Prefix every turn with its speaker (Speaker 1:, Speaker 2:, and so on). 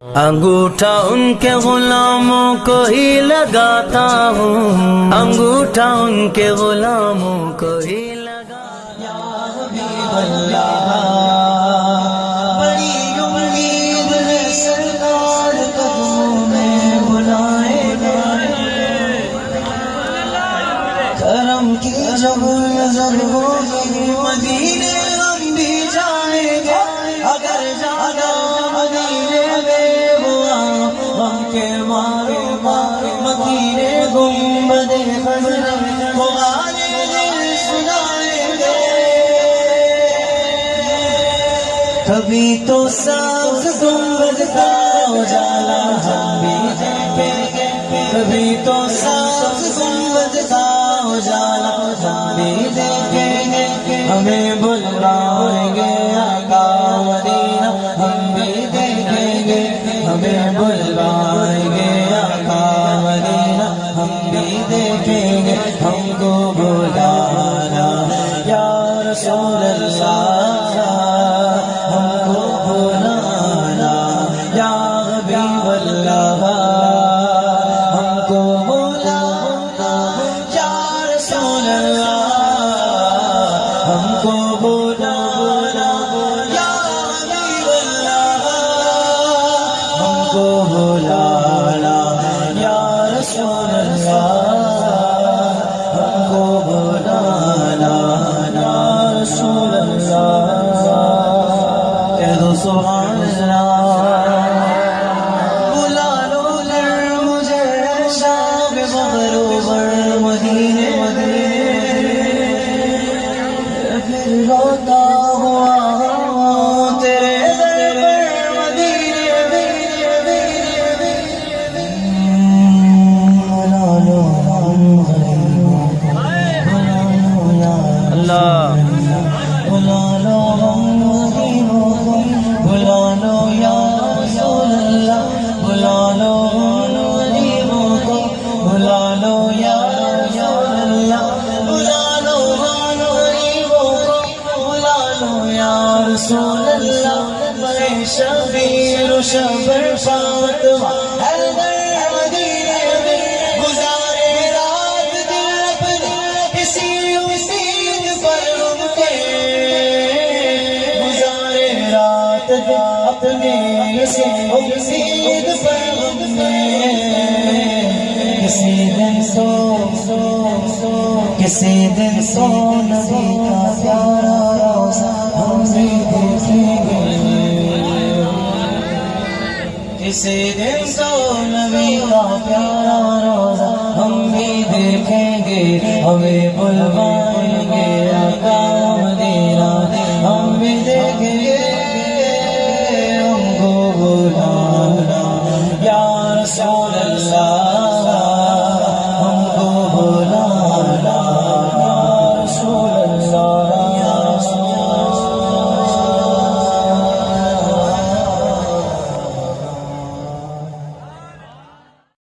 Speaker 1: انگوٹھا ان کے غلاموں کو ہی لگاتا ہوں۔ انگوٹھا ان کے غلاموں کو ہی لگاتا
Speaker 2: بڑی امید ہے سرکار قدموں میں بلائے گئے۔ کرم کی جب نظر ہوگی مدینے گنبد خزر ہمارے دل سنائیں گے۔ کبھی تو ساز گنبد کا اجالا ہم بھی دیکھیں کبھی تو ساز گنبد کا اجالا ہم بھی دیکھیں گے۔ ہمیں بلوائیں گے آقا مدینہ، ہم بھی دیکھیں گے۔ ہمیں بلوائیں رسول اللہ، ہم کو بلانا، یا رسول اللہ۔ کہہ دو سبحان اللہ بلا لو لر مجھے شام مغروبر مدینے مدینے۔ پھر روتا رسول اللہ بڑے شبیر و شبر فاطمہ مدینے میں گزارے رات دل اپنے، اسی امید پر رم کے گزارے رات دل اپنے، اسی امید پر کے کسی دن سو سو سو، کسی دن سو نبی کا پیارا۔ ہم بھی دیکھیں گے کسی دن سو نبی کا پیارا روزہ ہم بھی دیکھیں گے ہمیں بلوا